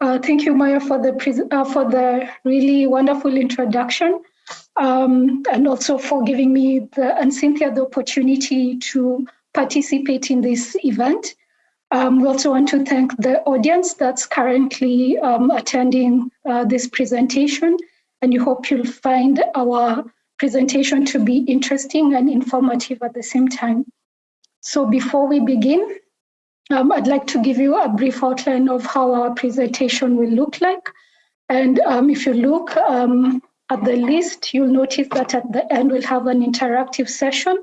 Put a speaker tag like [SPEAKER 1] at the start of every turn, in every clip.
[SPEAKER 1] Uh, thank you, Maya, for the uh, for the really wonderful introduction, um, and also for giving me the and Cynthia the opportunity to participate in this event. Um, we also want to thank the audience that's currently um, attending uh, this presentation, and we hope you'll find our presentation to be interesting and informative at the same time. So before we begin, um, I'd like to give you a brief outline of how our presentation will look like. And um, if you look um, at the list, you'll notice that at the end we'll have an interactive session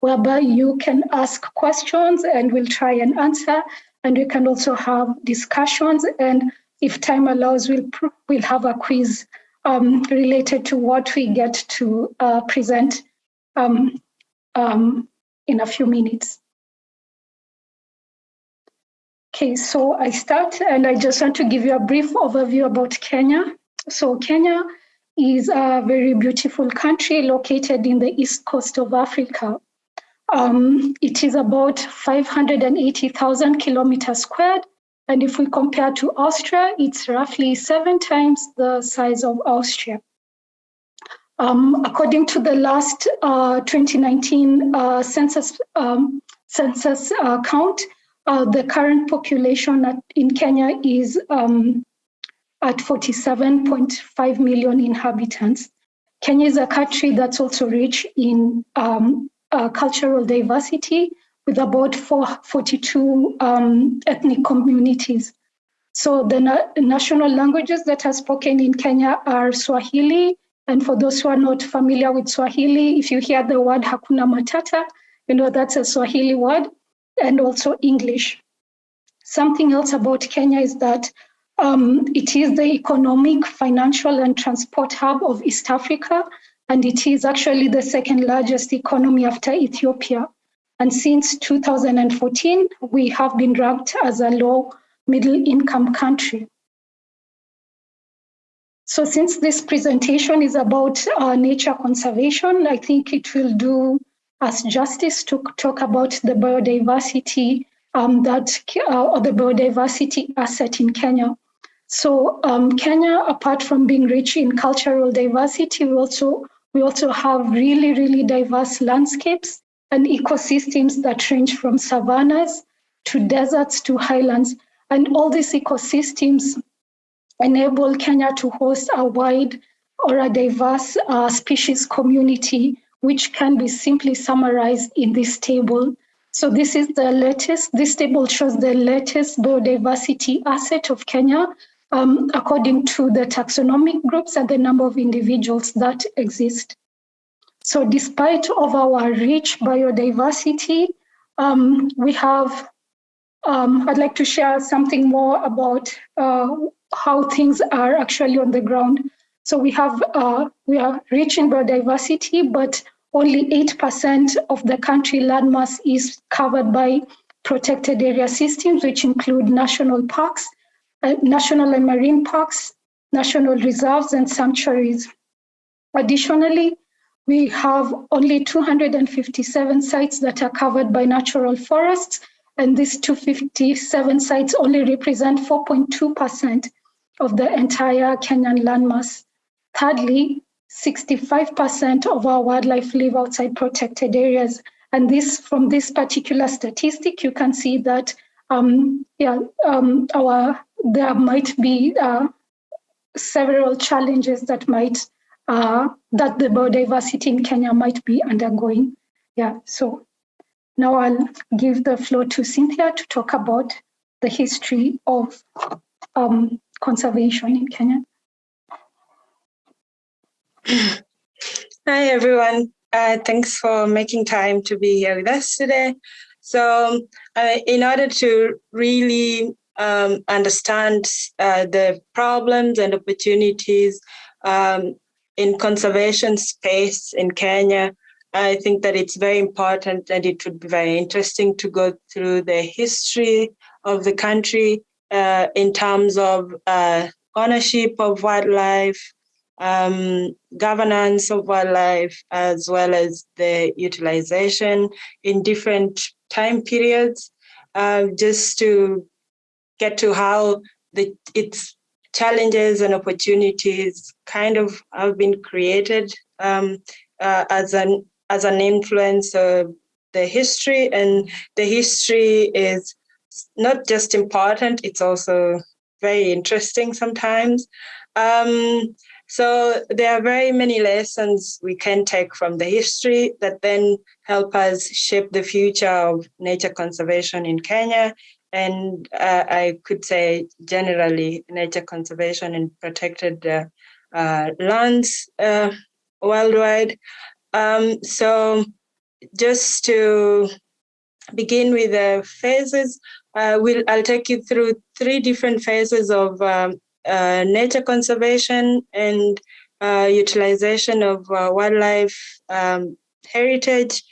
[SPEAKER 1] whereby you can ask questions and we'll try and answer. And we can also have discussions. And if time allows, we'll, we'll have a quiz um, related to what we get to uh, present um, um, in a few minutes. Okay, so I start and I just want to give you a brief overview about Kenya. So Kenya is a very beautiful country located in the east coast of Africa. Um, it is about 580,000 kilometers squared. And if we compare to Austria, it's roughly seven times the size of Austria. Um, according to the last uh, 2019 uh, census, um, census uh, count, uh, the current population at, in Kenya is um, at 47.5 million inhabitants. Kenya is a country that's also rich in um, uh, cultural diversity with about four, 42 um, ethnic communities. So the na national languages that are spoken in Kenya are Swahili. And for those who are not familiar with Swahili, if you hear the word Hakuna Matata, you know that's a Swahili word and also English. Something else about Kenya is that um, it is the economic, financial, and transport hub of East Africa, and it is actually the second largest economy after Ethiopia. And since 2014, we have been ranked as a low middle income country. So since this presentation is about uh, nature conservation, I think it will do as justice to talk about the biodiversity um, that uh, or the biodiversity asset in Kenya. So um, Kenya, apart from being rich in cultural diversity, we also we also have really really diverse landscapes and ecosystems that range from savannas to deserts to highlands, and all these ecosystems enable Kenya to host a wide or a diverse uh, species community which can be simply summarized in this table. So this is the latest, this table shows the latest biodiversity asset of Kenya um, according to the taxonomic groups and the number of individuals that exist. So despite of our rich biodiversity, um, we have, um, I'd like to share something more about uh, how things are actually on the ground. So we have, uh, we are rich in biodiversity, but only 8% of the country landmass is covered by protected area systems, which include national parks, uh, national and marine parks, national reserves, and sanctuaries. Additionally, we have only 257 sites that are covered by natural forests, and these 257 sites only represent 4.2% of the entire Kenyan landmass. Thirdly, 65% of our wildlife live outside protected areas. And this, from this particular statistic, you can see that um, yeah, um, our there might be uh, several challenges that might uh, that the biodiversity in Kenya might be undergoing. Yeah, so now I'll give the floor to Cynthia to talk about the history of um, conservation in Kenya.
[SPEAKER 2] Hi, everyone. Uh, thanks for making time to be here with us today. So uh, in order to really um, understand uh, the problems and opportunities um, in conservation space in Kenya, I think that it's very important and it would be very interesting to go through the history of the country uh, in terms of uh, ownership of wildlife, um, governance of wildlife, as well as the utilization in different time periods, uh, just to get to how the, its challenges and opportunities kind of have been created um, uh, as an as an influence of the history. And the history is not just important it's also very interesting sometimes. Um, so there are very many lessons we can take from the history that then help us shape the future of nature conservation in Kenya. And uh, I could say generally nature conservation in protected uh, uh, lands uh, worldwide. Um, so just to begin with the phases, uh, we'll, I'll take you through three different phases of um, uh, nature conservation and uh, utilization of uh, wildlife um, heritage.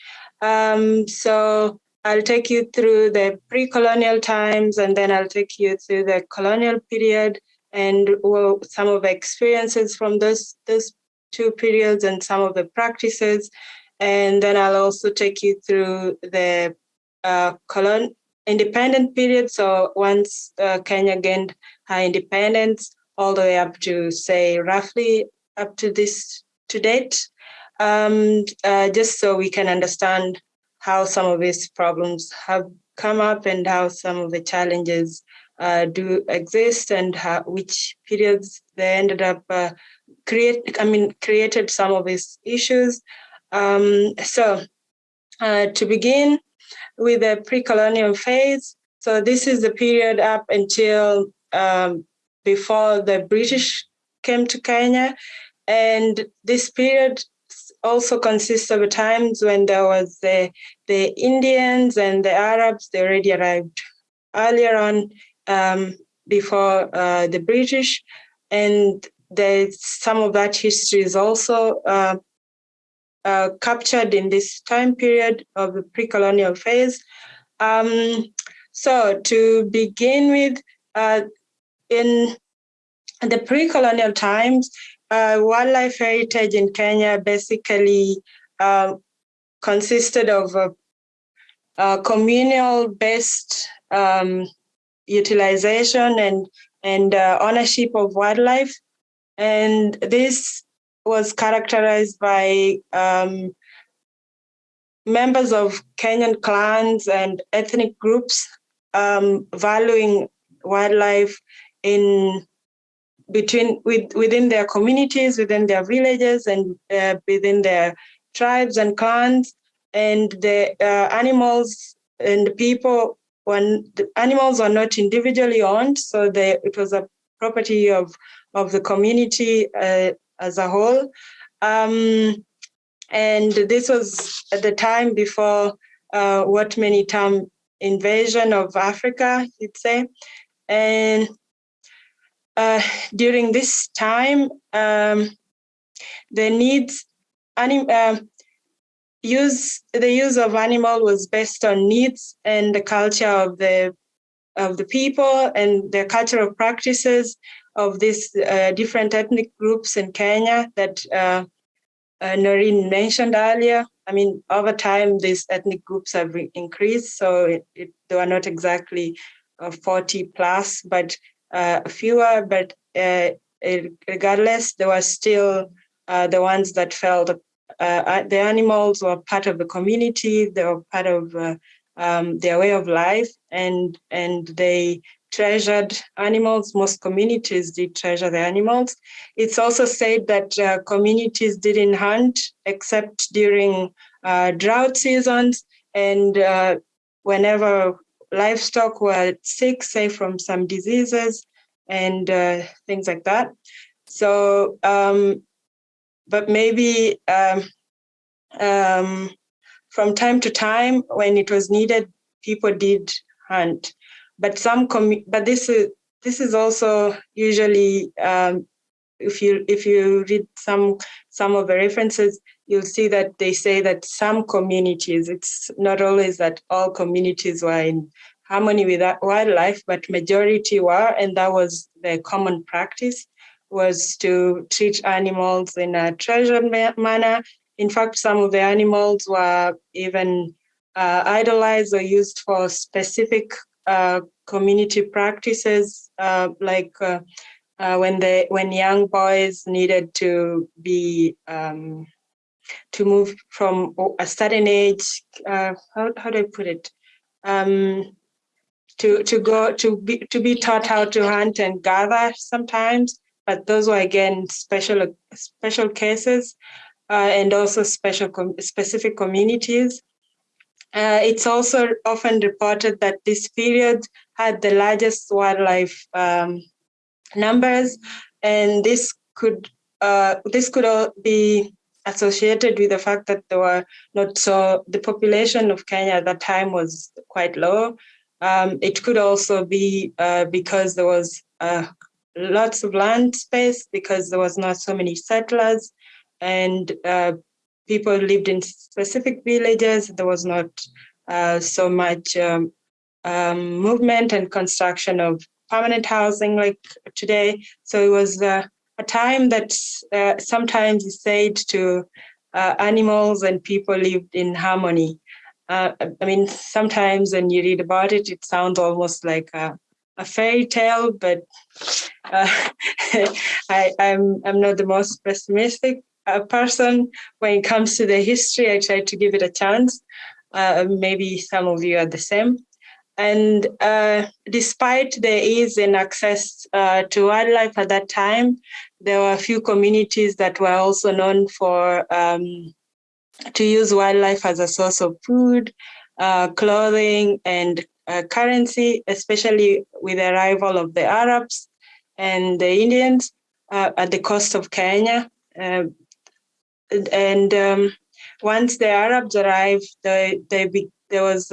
[SPEAKER 2] Um, so I'll take you through the pre-colonial times and then I'll take you through the colonial period and well, some of the experiences from those, those two periods and some of the practices. And then I'll also take you through the uh, colon independent period. So once uh, Kenya gained her independence, all the way up to say roughly up to this to date, um, uh, just so we can understand how some of these problems have come up and how some of the challenges uh, do exist and how, which periods they ended up uh, create. I mean, created some of these issues. Um, so uh, to begin, with the pre-colonial phase. So this is the period up until um, before the British came to Kenya. And this period also consists of times when there was the, the Indians and the Arabs, they already arrived earlier on um, before uh, the British. And there's some of that history is also uh, uh, captured in this time period of the pre-colonial phase. Um, so to begin with, uh, in the pre-colonial times, uh, wildlife heritage in Kenya basically uh, consisted of a, a communal-based um, utilization and and uh, ownership of wildlife, and this was characterized by um, members of Kenyan clans and ethnic groups um, valuing wildlife in between with, within their communities, within their villages, and uh, within their tribes and clans, and the uh, animals and the people. When the animals are not individually owned, so they, it was a property of of the community uh, as a whole. Um, and this was at the time before uh, what many term invasion of Africa, you'd say. And uh, during this time, um, the needs, anim, uh, use the use of animal was based on needs and the culture of the of the people and their cultural practices of these uh, different ethnic groups in Kenya that uh, uh, Noreen mentioned earlier. I mean, over time, these ethnic groups have increased, so it, it, they are not exactly uh, 40 plus, but uh, fewer, but uh, regardless, there were still uh, the ones that felt the animals were part of the community, they were part of um, their way of life, and, and they treasured animals. Most communities did treasure the animals. It's also said that uh, communities didn't hunt except during uh, drought seasons and uh, whenever livestock were sick, say from some diseases and uh, things like that. So, um, but maybe um, um, from time to time when it was needed, people did hunt but some but this is this is also usually um, if you if you read some some of the references you'll see that they say that some communities it's not always that all communities were in harmony with wildlife but majority were and that was the common practice was to treat animals in a treasured manner. In fact some of the animals were even uh, idolized or used for specific uh, community practices uh, like uh, uh, when they when young boys needed to be um, to move from a certain age. Uh, how how do I put it? Um, to to go to be to be taught how to hunt and gather sometimes, but those were again special special cases uh, and also special com specific communities. Uh, it's also often reported that this period had the largest wildlife um, numbers, and this could uh, this could all be associated with the fact that there were not so the population of Kenya at that time was quite low. Um, it could also be uh, because there was uh, lots of land space because there was not so many settlers and uh, people lived in specific villages. There was not uh, so much um, um, movement and construction of permanent housing like today. So it was uh, a time that uh, sometimes is said to uh, animals and people lived in harmony. Uh, I mean, sometimes when you read about it, it sounds almost like a, a fairy tale, but uh, I, am I'm, I'm not the most pessimistic uh, person when it comes to the history. I try to give it a chance. Uh, maybe some of you are the same. And uh, despite the ease in access uh, to wildlife at that time, there were a few communities that were also known for um, to use wildlife as a source of food, uh, clothing, and uh, currency, especially with the arrival of the Arabs and the Indians uh, at the coast of Kenya. Uh, and um, once the Arabs arrived, they, they, there was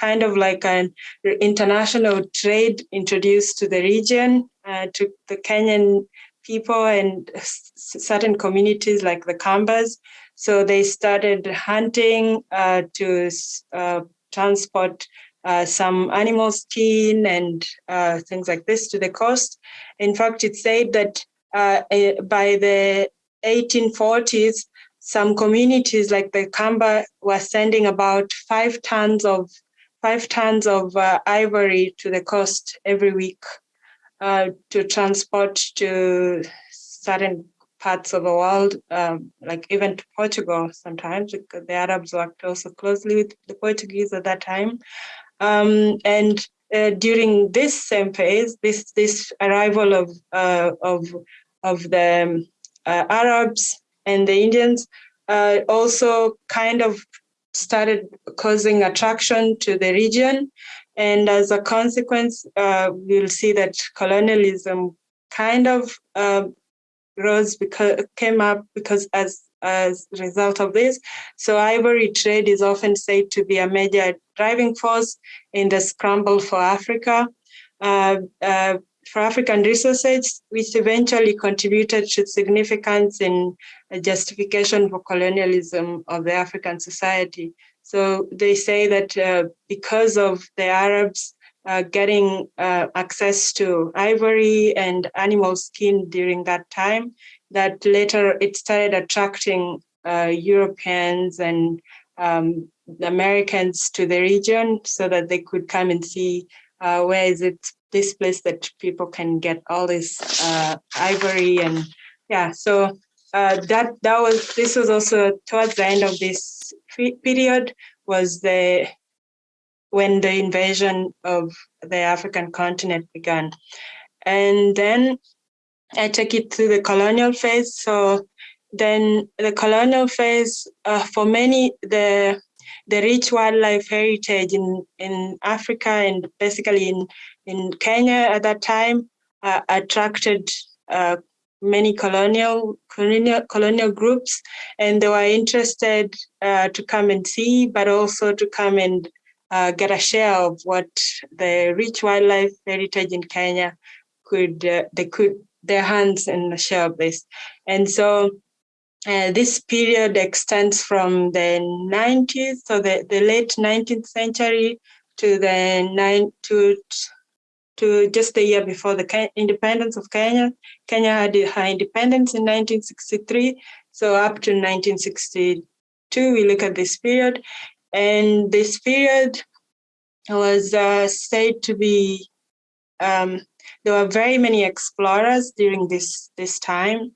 [SPEAKER 2] kind of like an international trade introduced to the region, uh, to the Kenyan people and certain communities like the Kambas. So they started hunting uh, to uh, transport uh, some animal skin and uh, things like this to the coast. In fact, it's said that uh, by the 1840s, some communities like the Kamba were sending about five tons of five tons of uh, ivory to the coast every week uh, to transport to certain parts of the world, um, like even to Portugal sometimes, because the Arabs worked also closely with the Portuguese at that time. Um, and uh, during this same phase, this this arrival of uh, of of the uh, Arabs and the Indians uh, also kind of started causing attraction to the region. And as a consequence, uh, we'll see that colonialism kind of uh, rose because came up because as as a result of this. So ivory trade is often said to be a major driving force in the scramble for Africa. Uh, uh, for African resources, which eventually contributed to significance in justification for colonialism of the African society. So they say that uh, because of the Arabs uh, getting uh, access to ivory and animal skin during that time, that later it started attracting uh, Europeans and um, Americans to the region so that they could come and see uh, where is it this place that people can get all this uh, ivory and yeah so uh, that that was this was also towards the end of this period was the when the invasion of the African continent began, and then I take it to the colonial phase. So then the colonial phase uh, for many the the rich wildlife heritage in in Africa and basically in in Kenya at that time uh, attracted uh, many colonial, colonial colonial groups, and they were interested uh, to come and see, but also to come and uh, get a share of what the rich wildlife heritage in Kenya could uh, they could their hands in a share of this, and so. Uh, this period extends from the 90s, so the, the late 19th century to the nine to to just a year before the independence of Kenya. Kenya had her independence in 1963. So up to 1962, we look at this period. And this period was uh, said to be um, there were very many explorers during this this time.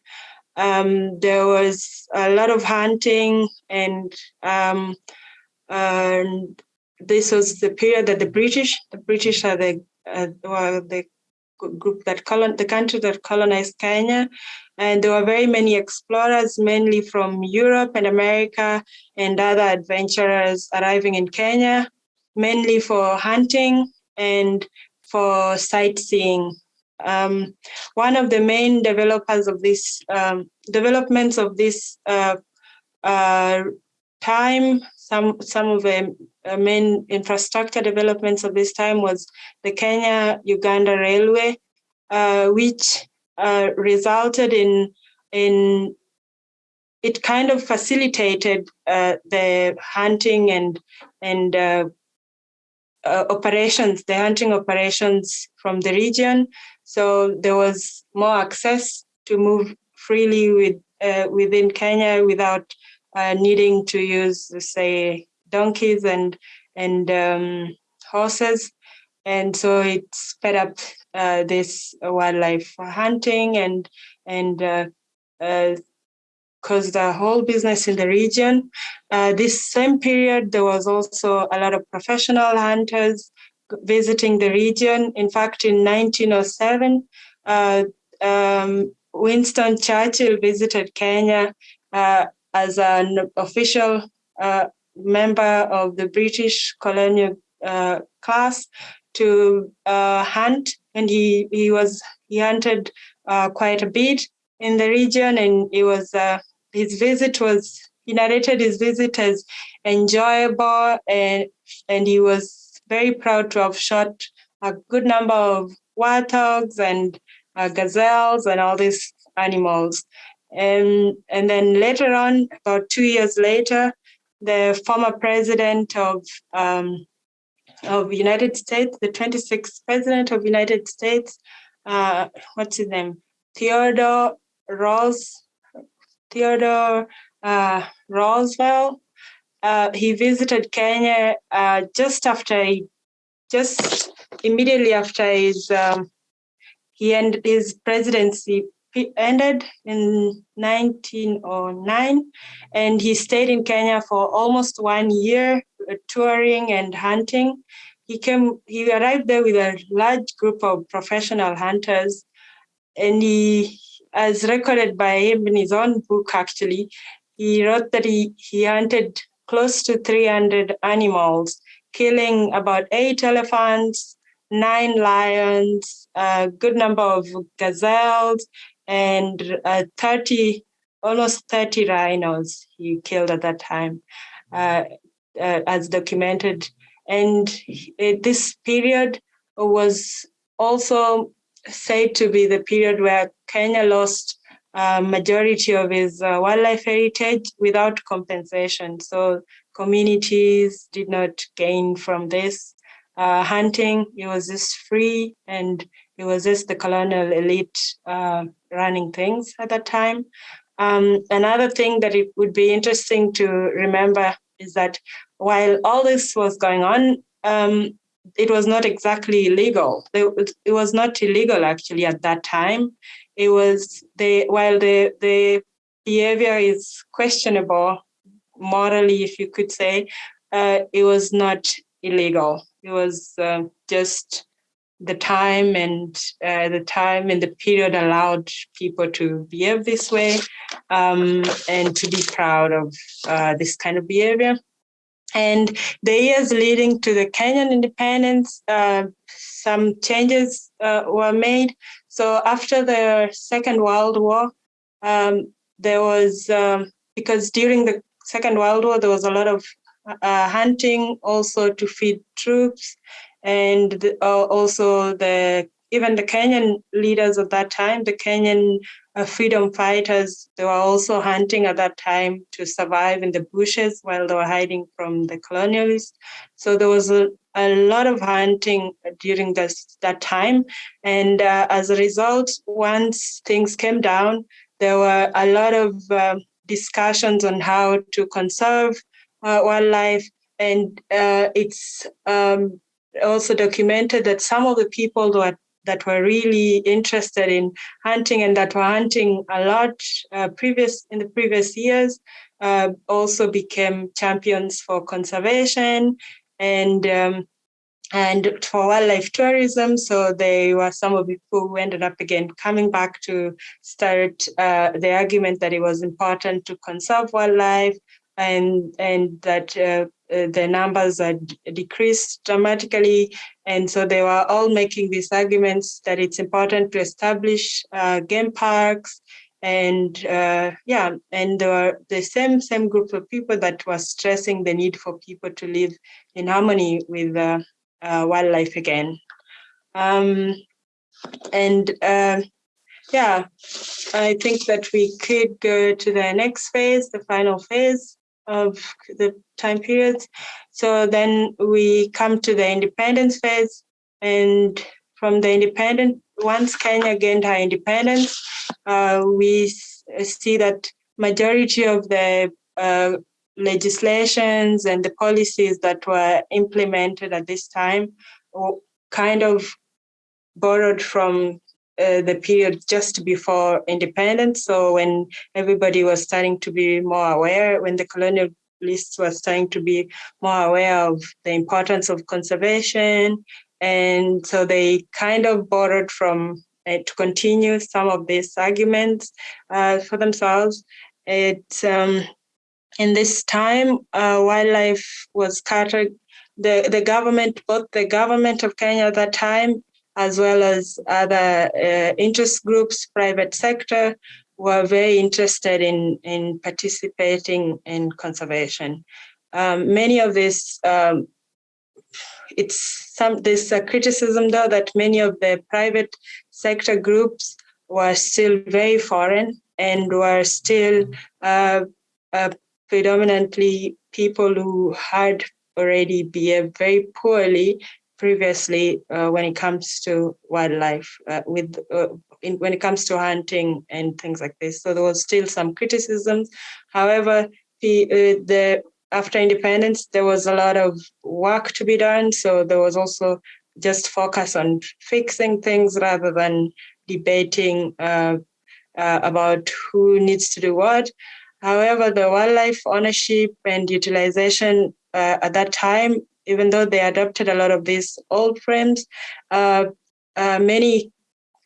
[SPEAKER 2] Um, there was a lot of hunting, and um, this was the period that the British, the British are the uh, were the group that colon the country that colonized Kenya, and there were very many explorers, mainly from Europe and America, and other adventurers arriving in Kenya, mainly for hunting and for sightseeing. Um, one of the main developers of this um, developments of this uh, uh, time, some some of the uh, main infrastructure developments of this time was the Kenya-Uganda Railway, uh, which uh, resulted in in it kind of facilitated uh, the hunting and and uh, operations, the hunting operations from the region. So there was more access to move freely with uh, within Kenya without uh, needing to use, say, donkeys and and um, horses. And so it sped up uh, this wildlife hunting and and uh, uh, because the whole business in the region. Uh, this same period, there was also a lot of professional hunters visiting the region. In fact, in 1907, uh, um, Winston Churchill visited Kenya as an official uh, member of the British colonial uh, class to uh, hunt, and he he was he hunted quite a bit in the region, and it was his visit was he narrated his visit as enjoyable and and he was very proud to have shot a good number of warthogs and uh, gazelles and all these animals. And, and then later on, about two years later, the former president of um, of United States, the 26th president of United States, uh, what's his name? Theodore Rose, Theodore uh, Roosevelt. Uh, he visited Kenya uh, just after, he, just immediately after his um, he ended his presidency ended in 1909, and he stayed in Kenya for almost one year, uh, touring and hunting. He came, he arrived there with a large group of professional hunters, and he as recorded by him in his own book, actually, he wrote that he, he hunted close to 300 animals, killing about eight elephants, nine lions, a good number of gazelles, and uh, 30, almost 30 rhinos he killed at that time, uh, uh, as documented. And this period was also said to be the period where Kenya lost a majority of its uh, wildlife heritage without compensation. So communities did not gain from this. Uh, hunting, it was just free and it was just the colonial elite uh, running things at that time. Um, another thing that it would be interesting to remember is that while all this was going on, um, it was not exactly illegal. It was not illegal actually at that time. It was the while the the behavior is questionable morally, if you could say, uh, it was not illegal. It was uh, just the time and uh, the time and the period allowed people to behave this way um, and to be proud of uh, this kind of behavior. And the years leading to the Kenyan independence, uh, some changes uh, were made. So after the Second World War, um, there was, um, because during the Second World War, there was a lot of uh, hunting also to feed troops and uh, also the even the Kenyan leaders at that time, the Kenyan uh, freedom fighters, they were also hunting at that time to survive in the bushes while they were hiding from the colonialists. So there was a, a lot of hunting during this that time. And uh, as a result, once things came down, there were a lot of uh, discussions on how to conserve uh, wildlife. And uh, it's um, also documented that some of the people that that were really interested in hunting and that were hunting a lot uh, previous in the previous years uh, also became champions for conservation and um, and for wildlife tourism. So they were some of the people who ended up again coming back to start uh, the argument that it was important to conserve wildlife and and that uh the numbers had decreased dramatically. And so they were all making these arguments that it's important to establish uh, game parks and uh, yeah, and there were the same same group of people that was stressing the need for people to live in harmony with uh, uh, wildlife again. Um, and uh, yeah, I think that we could go to the next phase, the final phase of the time periods. So then we come to the independence phase and from the independent, once Kenya gained her independence, uh, we see that majority of the uh, legislations and the policies that were implemented at this time were kind of borrowed from uh, the period just before independence. So when everybody was starting to be more aware, when the colonialists were starting to be more aware of the importance of conservation, and so they kind of borrowed from uh, to continue some of these arguments uh, for themselves. It um, in this time, uh, wildlife was scattered. The, the government, both the government of Kenya at that time, as well as other uh, interest groups, private sector, were very interested in, in participating in conservation. Um, many of this, um, it's some this uh, criticism though that many of the private sector groups were still very foreign and were still uh, uh, predominantly people who had already behaved very poorly previously uh, when it comes to wildlife, uh, with uh, in, when it comes to hunting and things like this. So there was still some criticisms. However, the, uh, the after independence, there was a lot of work to be done. So there was also just focus on fixing things rather than debating uh, uh, about who needs to do what. However, the wildlife ownership and utilization at that time, even though they adopted a lot of these old frames, uh, uh, many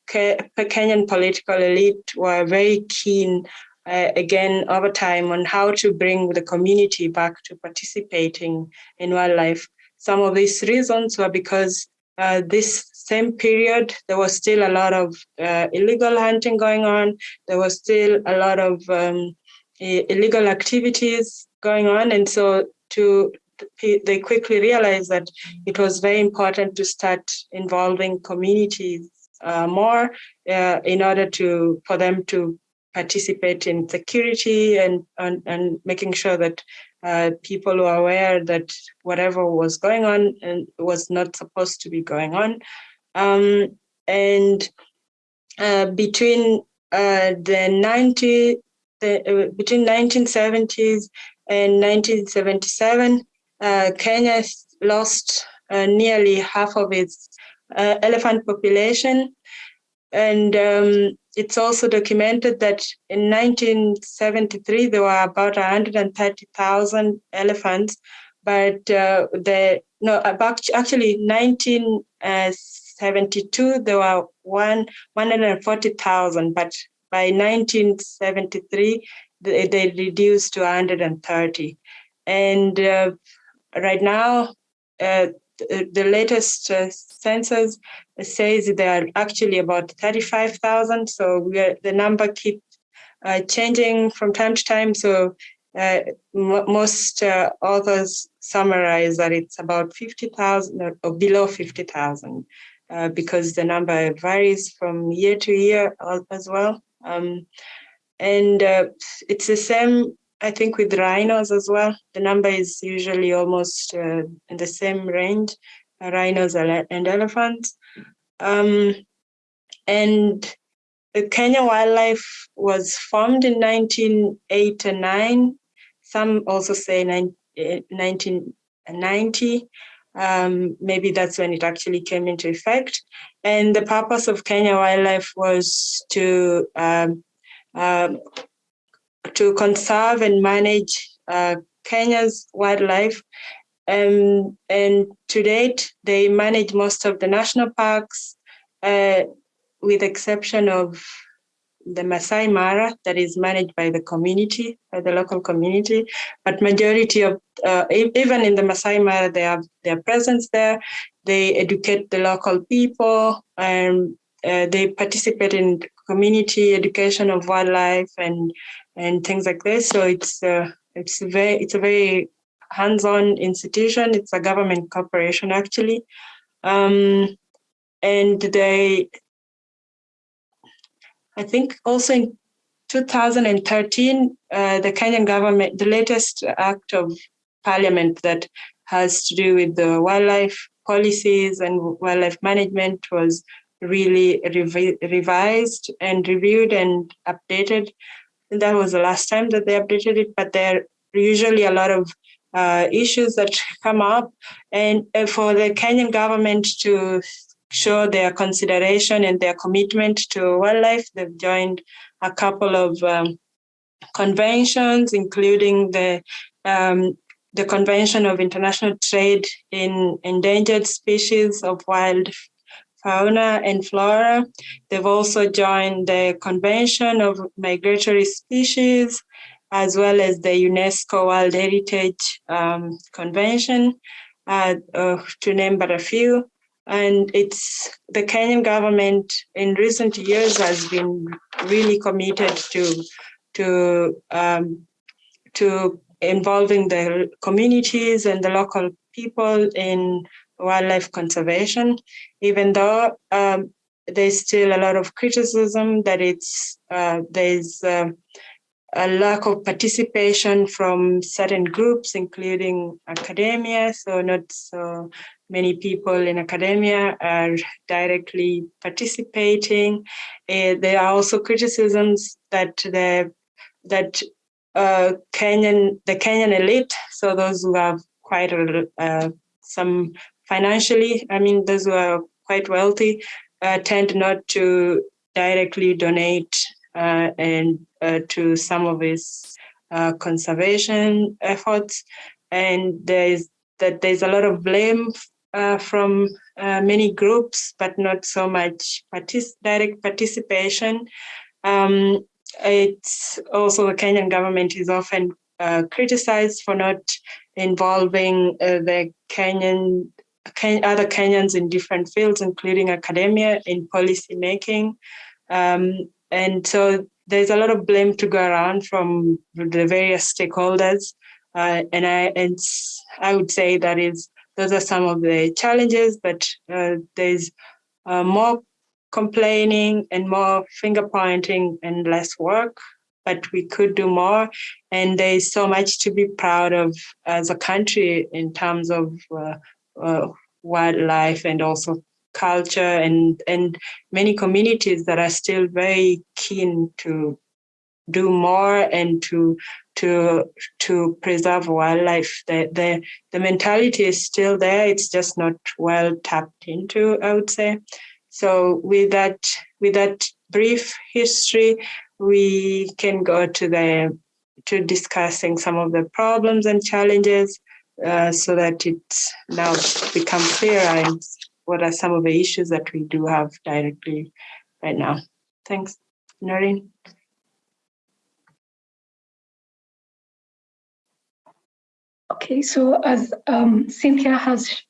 [SPEAKER 2] Kenyan political elite were very keen, uh, again, over time on how to bring the community back to participating in wildlife. Some of these reasons were because uh, this same period, there was still a lot of uh, illegal hunting going on. There was still a lot of um, illegal activities going on. And so to they quickly realized that it was very important to start involving communities uh, more uh, in order to for them to participate in security and and, and making sure that uh, people were aware that whatever was going on and was not supposed to be going on. Um, and uh, between uh, the 90 the, uh, between 1970s and 1977, uh, Kenya lost uh, nearly half of its uh, elephant population. And um, it's also documented that in 1973, there were about 130,000 elephants, but uh, the no, actually 1972, there were one 140,000, but by 1973, they, they reduced to 130. And uh, right now, uh, the, latest uh, census says there are actually about 35,000. So we are, the number keeps uh, changing from time to time. So uh, most uh, authors summarize that it's about 50,000 or, or below 50,000 uh, because the number varies from year to year as well. Um, and it's the same, I think, with rhinos as well. The number is usually almost uh, in the same range, uh, rhinos and elephants. Um, and the Kenya Wildlife was formed in 1989. Some also say 1990. um, maybe that's when it actually came into effect. And the purpose of Kenya Wildlife was to um, um, to conserve and manage uh, Kenya's wildlife. Um, and to date, they manage most of the national parks, uh, with exception of the Masai Mara that is managed by the community, by the local community. But majority of, uh, even in the Masai Mara, they have their presence there. They educate the local people and uh, they participate in community education of wildlife and and things like this. So it's uh, it's very it's a very hands-on institution. It's a government corporation actually, um, and they I think also in 2013, uh, the Kenyan government, the latest act of parliament that has to do with the wildlife policies and wildlife management was really revi revised and reviewed and updated. And that was the last time that they updated it, but there are usually a lot of uh, issues that come up. And uh, for the Kenyan government to show their consideration and their commitment to wildlife. They've joined a couple of um, conventions, including the um, the Convention of International Trade in Endangered Species of Wild Fauna and Flora. They've also joined the Convention of Migratory Species, as well as the UNESCO World Heritage um, Convention, uh, uh, to name but a few. And it's the Kenyan government in recent years has been really committed to to um, to involving the communities and the local people in wildlife conservation, even though um, there's still a lot of criticism that it's uh, there's uh, a lack of participation from certain groups, including academia. So not so many people in academia are directly participating. Uh, there are also criticisms that the that uh, Kenyan the Kenyan elite, so those who have quite a, uh, some financially, I mean, those who are quite wealthy, uh, tend not to directly donate uh, and uh, to some of his conservation efforts. And there's that there's a lot of blame uh, from uh, many groups, but not so much partic direct participation. Um, it's also the Kenyan government is often uh, criticized for not involving uh, the Kenyan Ken other Kenyans in different fields, including academia, in policy making. Um, and so there's a lot of blame to go around from the various stakeholders. Uh, and I, and I would say that is those are some of the challenges, but uh, there's uh, more complaining and more finger pointing and less work, but we could do more. And there's so much to be proud of as a country in terms of uh, Uh, wildlife and also culture and, and many communities that are still very keen to do more and to to to preserve wildlife. The the the mentality is still there. It's just not well tapped into, I would say. So with that with that brief history, we can go to the to discussing some of the problems and challenges uh, so that it now become clear and what are some of the issues that we do have directly right now. Thanks, Noreen.
[SPEAKER 1] Okay, so as um, Cynthia has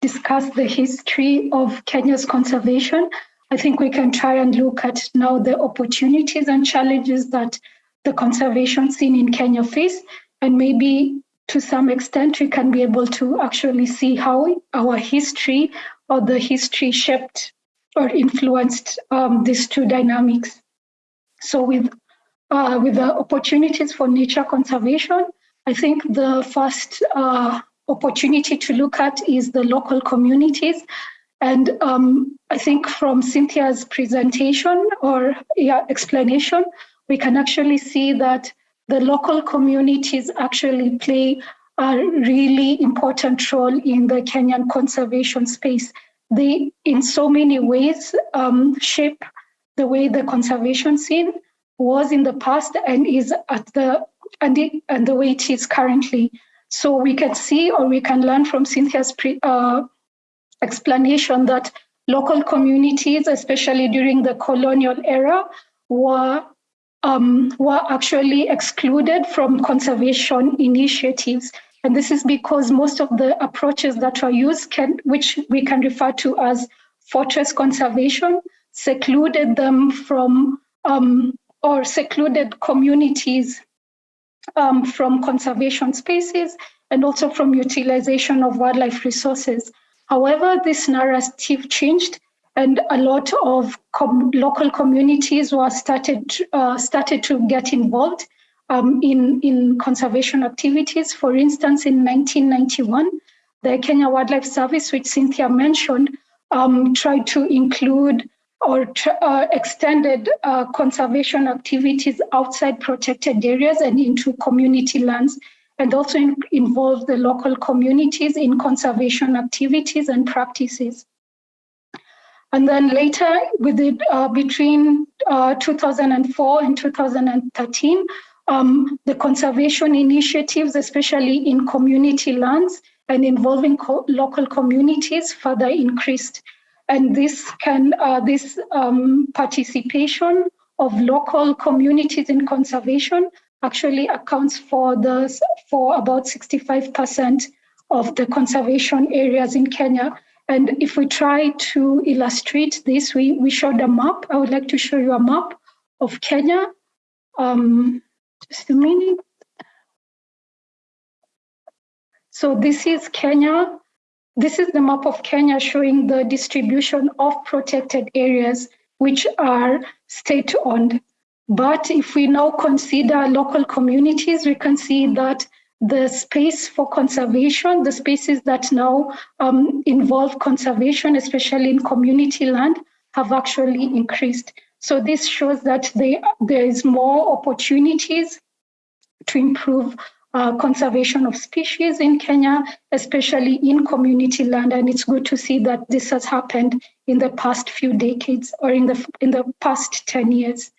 [SPEAKER 1] discussed the history of Kenya's conservation, I think we can try and look at now the opportunities and challenges that the conservation scene in Kenya face, and maybe to some extent we can be able to actually see how our history or the history shaped or influenced um, these two dynamics. So with, uh, with the opportunities for nature conservation, I think the first uh, opportunity to look at is the local communities. And um, I think from Cynthia's presentation or yeah, explanation, we can actually see that the local communities actually play a really important role in the Kenyan conservation space. They, in so many ways, um, shape the way the conservation scene was in the past and is at the and, the, and the way it is currently. So we can see or we can learn from Cynthia's pre, uh, explanation that local communities, especially during the colonial era, were um, were actually excluded from conservation initiatives. And this is because most of the approaches that were used, can, which we can refer to as fortress conservation, secluded them from um, or secluded communities um, from conservation spaces and also from utilization of wildlife resources. However, this narrative changed and a lot of com local communities were started, uh, started to get involved um, in, in conservation activities. For instance, in 1991, the Kenya Wildlife Service, which Cynthia mentioned, um, tried to include or uh, extended uh, conservation activities outside protected areas and into community lands, and also in, involve the local communities in conservation activities and practices. And then later, uh, between uh, 2004 and 2013, um, the conservation initiatives, especially in community lands and involving co local communities, further increased. And this can uh, this um, participation of local communities in conservation actually accounts for the for about 65% of the conservation areas in Kenya. And if we try to illustrate this, we, we showed a map. I would like to show you a map of Kenya. Um, just a minute. So this is Kenya this is the map of Kenya showing the distribution of protected areas which are state-owned. But if we now consider local communities, we can see that the space for conservation, the spaces that now um, involve conservation, especially in community land, have actually increased. So this shows that they, there is more opportunities to improve uh, conservation of species in Kenya, especially in community land. And it's good to see that this has happened in the past few decades or in the, in the past 10 years.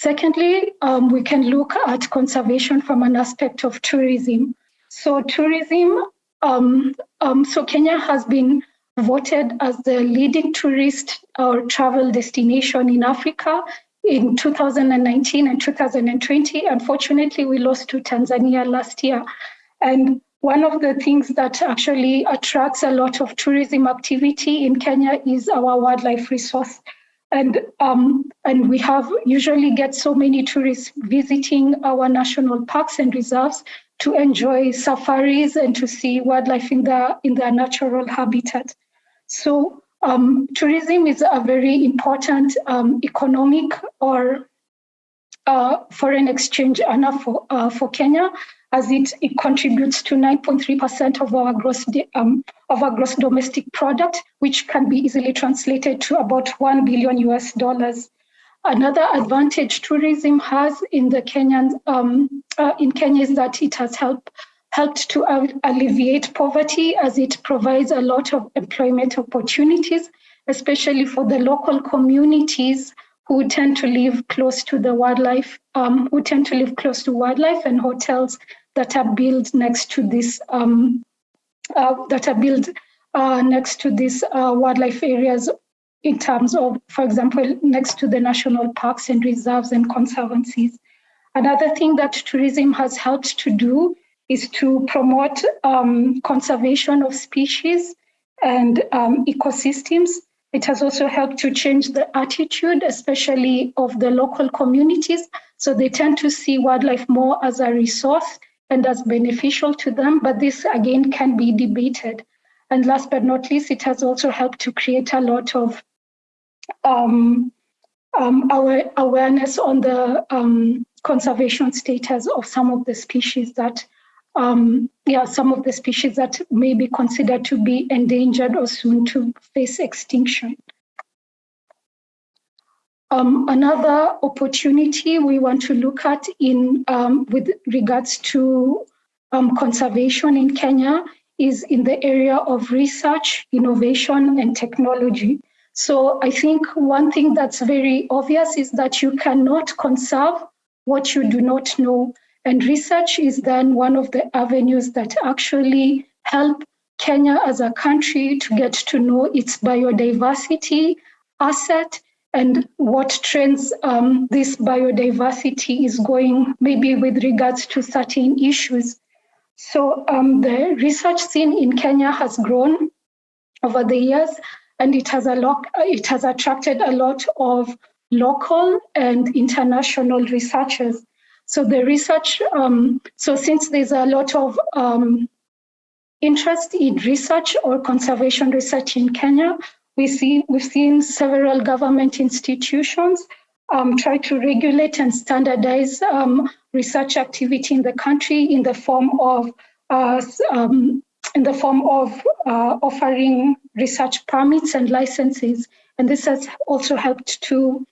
[SPEAKER 1] Secondly, um, we can look at conservation from an aspect of tourism. So tourism, um, um, so Kenya has been voted as the leading tourist or travel destination in Africa in 2019 and 2020. Unfortunately, we lost to Tanzania last year. And one of the things that actually attracts a lot of tourism activity in Kenya is our wildlife resource. And, um, and we have usually get so many tourists visiting our national parks and reserves to enjoy safaris and to see wildlife in their, in their natural habitat. So um, tourism is a very important um, economic or uh, foreign exchange earner for, uh, for Kenya, as it, it contributes to 9.3% of our gross um, of our gross domestic product, which can be easily translated to about 1 billion US dollars. Another advantage tourism has in the Kenyan um, uh, in Kenya is that it has helped helped to alleviate poverty as it provides a lot of employment opportunities, especially for the local communities who tend to live close to the wildlife, um, who tend to live close to wildlife and hotels that are built next to this, um, uh, that are built uh, next to these uh, wildlife areas in terms of, for example, next to the national parks and reserves and conservancies. Another thing that tourism has helped to do is to promote um, conservation of species and um, ecosystems. It has also helped to change the attitude, especially of the local communities. So they tend to see wildlife more as a resource and as beneficial to them, but this again can be debated. And last but not least, it has also helped to create a lot of um, um, our awareness on the um, conservation status of some of the species that um, yeah, some of the species that may be considered to be endangered or soon to face extinction. Um, another opportunity we want to look at in um, with regards to um, conservation in Kenya is in the area of research, innovation, and technology. So I think one thing that's very obvious is that you cannot conserve what you do not know. And research is then one of the avenues that actually help Kenya as a country to get to know its biodiversity asset and what trends um, this biodiversity is going, maybe with regards to certain issues. So um, the research scene in Kenya has grown over the years, and it has a lot, it has attracted a lot of local and international researchers. So the research, um, so since there's a lot of um, interest in research or conservation research in Kenya, we see, we've seen several government institutions um, try to regulate and standardize um, research activity in the country in the form of uh, um, in the form of uh, offering research permits and licenses. And this has also helped to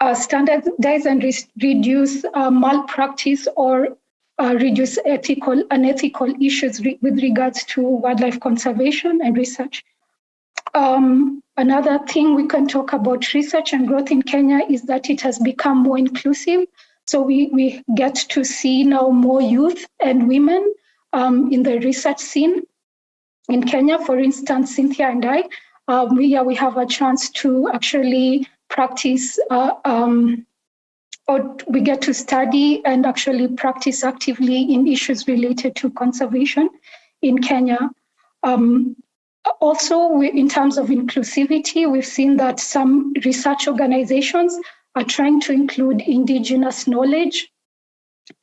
[SPEAKER 1] uh, standardize and re reduce uh, malpractice or uh, reduce ethical unethical issues re with regards to wildlife conservation and research. Um, another thing we can talk about research and growth in Kenya is that it has become more inclusive. So we, we get to see now more youth and women um, in the research scene in Kenya. For instance, Cynthia and I, um, we, yeah, we have a chance to actually practice uh, um, or we get to study and actually practice actively in issues related to conservation in Kenya. Um, also, we, in terms of inclusivity, we've seen that some research organizations are trying to include indigenous knowledge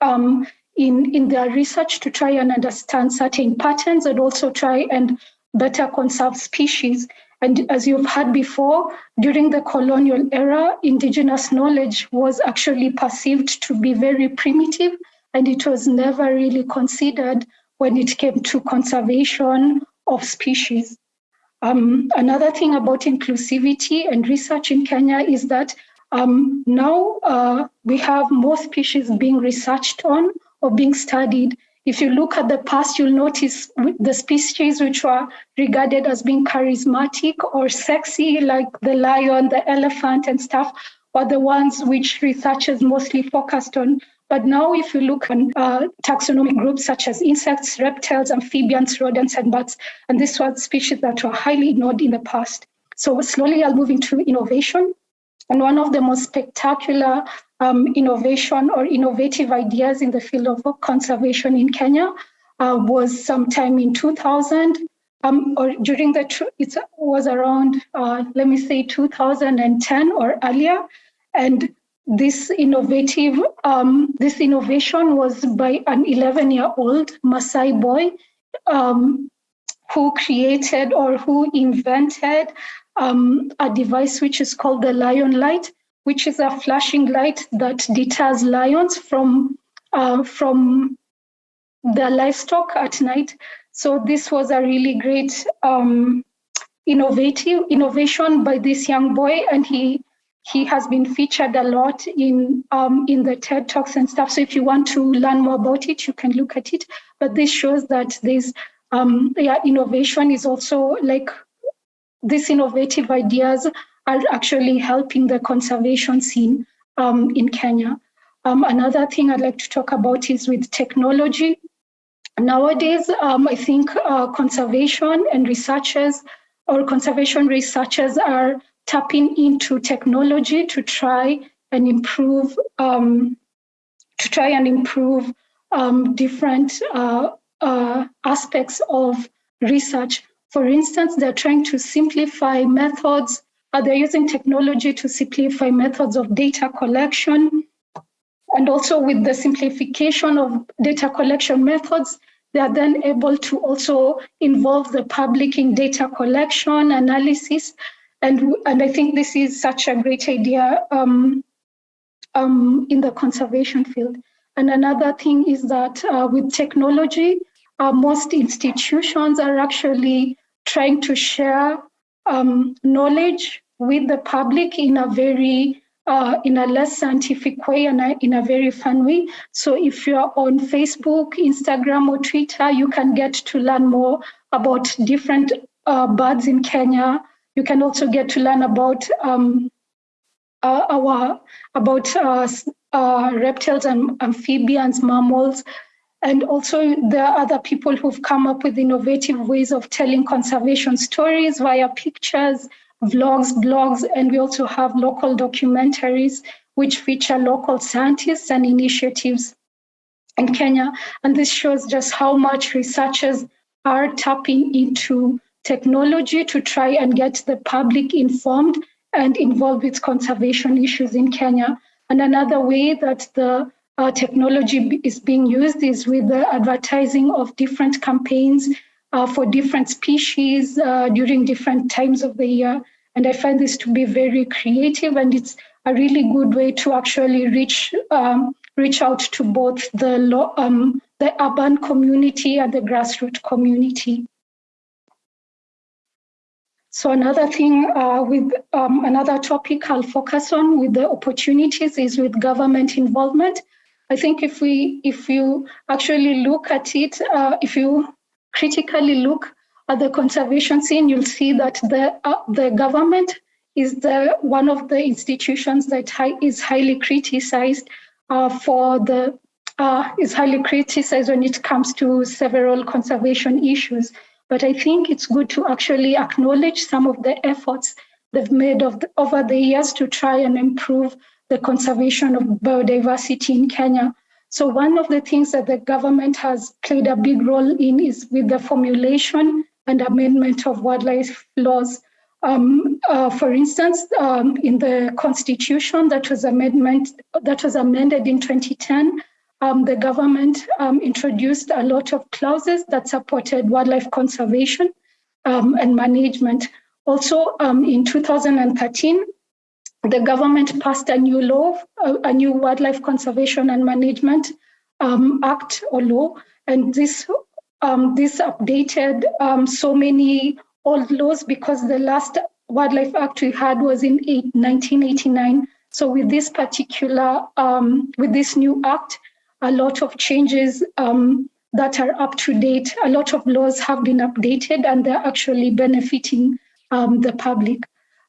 [SPEAKER 1] um, in, in their research to try and understand certain patterns and also try and better conserve species. And as you've heard before, during the colonial era, indigenous knowledge was actually perceived to be very primitive and it was never really considered when it came to conservation of species. Um, another thing about inclusivity and research in Kenya is that um, now uh, we have more species being researched on or being studied. If you look at the past, you'll notice the species which were regarded as being charismatic or sexy, like the lion, the elephant and stuff, were the ones which researchers mostly focused on. But now if you look at uh, taxonomic groups such as insects, reptiles, amphibians, rodents, and bats, and these were species that were highly ignored in the past. So slowly I'll move into innovation. And one of the most spectacular um, innovation or innovative ideas in the field of conservation in Kenya uh, was sometime in 2000 um, or during the, it was around, uh, let me say 2010 or earlier. And this innovative, um, this innovation was by an 11 year old Maasai boy um, who created or who invented um, a device which is called the lion light, which is a flashing light that deters lions from, uh, from the livestock at night. So this was a really great um, innovative innovation by this young boy, and he he has been featured a lot in um, in the TED talks and stuff. So if you want to learn more about it, you can look at it. But this shows that this um, yeah, innovation is also like these innovative ideas are actually helping the conservation scene um, in Kenya. Um, another thing I'd like to talk about is with technology. Nowadays, um, I think uh, conservation and researchers or conservation researchers are tapping into technology to try and improve um, to try and improve um, different uh, uh, aspects of research. For instance, they're trying to simplify methods. Uh, they're using technology to simplify methods of data collection. And also with the simplification of data collection methods, they are then able to also involve the public in data collection, analysis, and, and I think this is such a great idea um, um, in the conservation field. And another thing is that uh, with technology, uh, most institutions are actually trying to share um, knowledge with the public in a very uh, in a less scientific way and in a very fun way. So if you're on Facebook, Instagram, or Twitter, you can get to learn more about different uh, birds in Kenya. You can also get to learn about um, uh, our about uh, uh, reptiles and amphibians, mammals, and also there are other people who've come up with innovative ways of telling conservation stories via pictures, vlogs, blogs, and we also have local documentaries which feature local scientists and initiatives in Kenya. And this shows just how much researchers are tapping into technology to try and get the public informed and involved with conservation issues in Kenya. And another way that the uh, technology is being used is with the advertising of different campaigns uh, for different species uh, during different times of the year. And I find this to be very creative and it's a really good way to actually reach um, reach out to both the, um, the urban community and the grassroots community. So another thing uh, with um, another topic I'll focus on with the opportunities is with government involvement. I think if we if you actually look at it, uh, if you critically look at the conservation scene, you'll see that the uh, the government is the one of the institutions that is highly criticized uh, for the uh, is highly criticized when it comes to several conservation issues. But I think it's good to actually acknowledge some of the efforts they've made the, over the years to try and improve the conservation of biodiversity in Kenya. So one of the things that the government has played a big role in is with the formulation and amendment of wildlife laws. Um, uh, for instance, um, in the constitution that was amendment that was amended in 2010, um, the government um, introduced a lot of clauses that supported wildlife conservation um, and management. Also, um, in 2013, the government passed a new law, a, a new Wildlife Conservation and Management um, Act or law, and this um, this updated so many old laws because the last Wildlife Act we had was in eight, 1989. So with this particular, with this new act, a lot of changes um, that are up to date, a lot of laws have been updated and they're actually benefiting um, the public.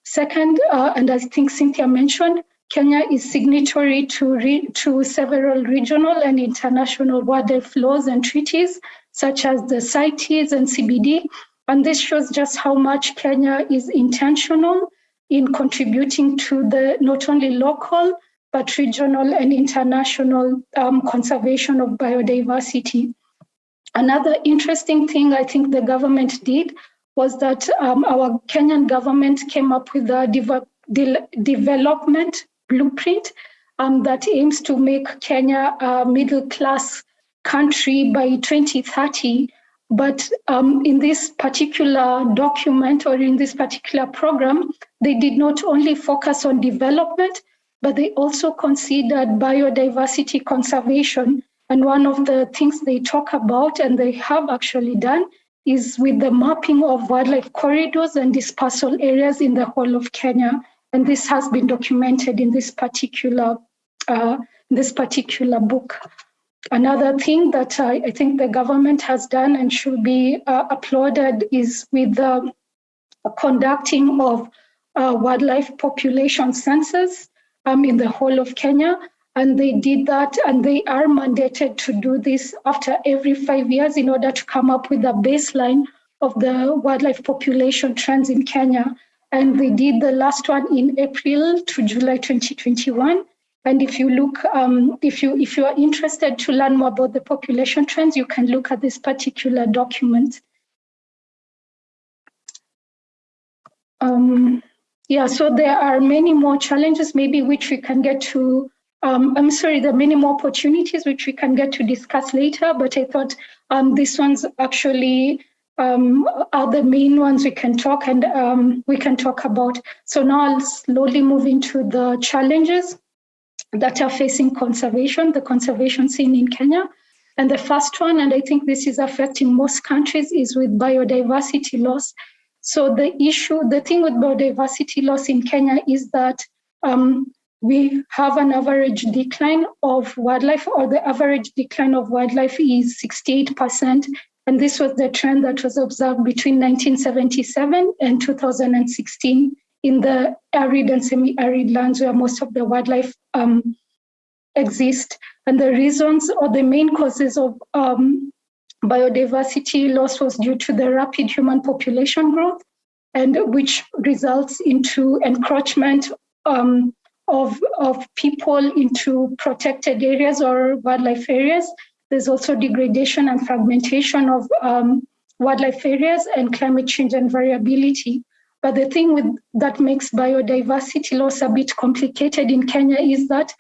[SPEAKER 1] Second, uh, and I think Cynthia mentioned, Kenya is signatory to, to several regional and international wildlife laws and treaties, such as the CITES and CBD. And this shows just how much Kenya is intentional in contributing to the not only local, but regional and international um, conservation of biodiversity. Another interesting thing I think the government did was that um, our Kenyan government came up with a de development blueprint um, that aims to make Kenya a middle class country by 2030. But um, in this particular document or in this particular program, they did not only focus on development, but they also considered biodiversity conservation. And one of the things they talk about, and they have actually done, is with the mapping of wildlife corridors and dispersal areas in the whole of Kenya. And this has been documented in this particular, uh, this particular book. Another thing that I, I, think the government has done and should be uh, applauded is with the conducting of uh, wildlife population census um, in the whole of Kenya. And they did that and they are mandated to do this after every five years in order to come up with a baseline of the wildlife population trends in Kenya. And they did the last one in April to July 2021. And if you look, um, if you if you are interested to learn more about the population trends, you can look at this particular document. Um, yeah, so there are many more challenges, maybe which we can get to um, I'm sorry, there are many more opportunities which we can get to discuss later, but I thought um, these ones actually um, are the main ones we can talk and um, we can talk about. So now I'll slowly move into the challenges that are facing conservation, the conservation scene in Kenya. And the first one, and I think this is affecting most countries, is with biodiversity loss. So the issue, the thing with biodiversity loss in Kenya is that um, we have an average decline of wildlife, or the average decline of wildlife is 68%. And this was the trend that was observed between 1977 and 2016 in the arid and semi-arid lands where most of the wildlife um, exist. And the reasons or the main causes of um, biodiversity loss was due to the rapid human population growth and which results into encroachment um, of, of people into protected areas or wildlife areas. There's also degradation and fragmentation of um, wildlife areas and climate change and variability. But the thing with, that makes biodiversity loss a bit complicated in Kenya is that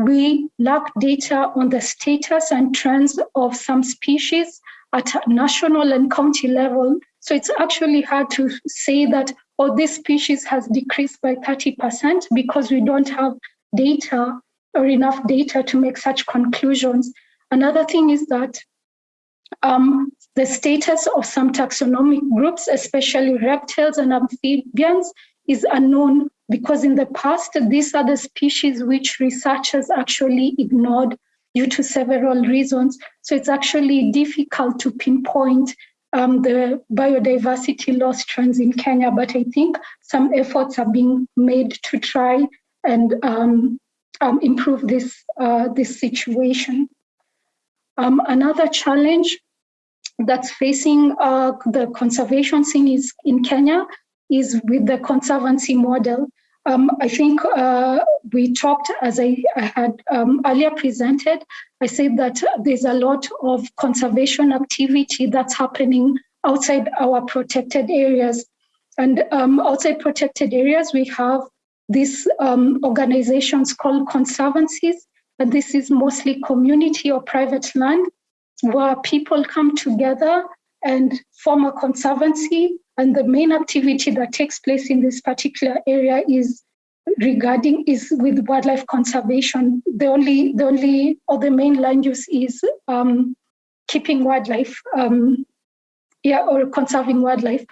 [SPEAKER 1] we lack data on the status and trends of some species at national and county level. So it's actually hard to say that, oh, this species has decreased by 30% because we don't have data or enough data to make such conclusions. Another thing is that um, the status of some taxonomic groups, especially reptiles and amphibians, is unknown because in the past, these are the species which researchers actually ignored due to several reasons. So it's actually difficult to pinpoint um, the biodiversity loss trends in Kenya, but I think some efforts are being made to try and um, um, improve this, uh, this situation. Um, another challenge that's facing uh, the conservation scene is in Kenya is with the conservancy model. Um, I think uh, we talked, as I, I had um, earlier presented, I said that there's a lot of conservation activity that's happening outside our protected areas. And um, outside protected areas, we have these um, organizations called conservancies, and this is mostly community or private land where people come together and form a conservancy and the main activity that takes place in this particular area is regarding is with wildlife conservation. The only, the only or the main land use is um, keeping wildlife, um, yeah, or conserving wildlife.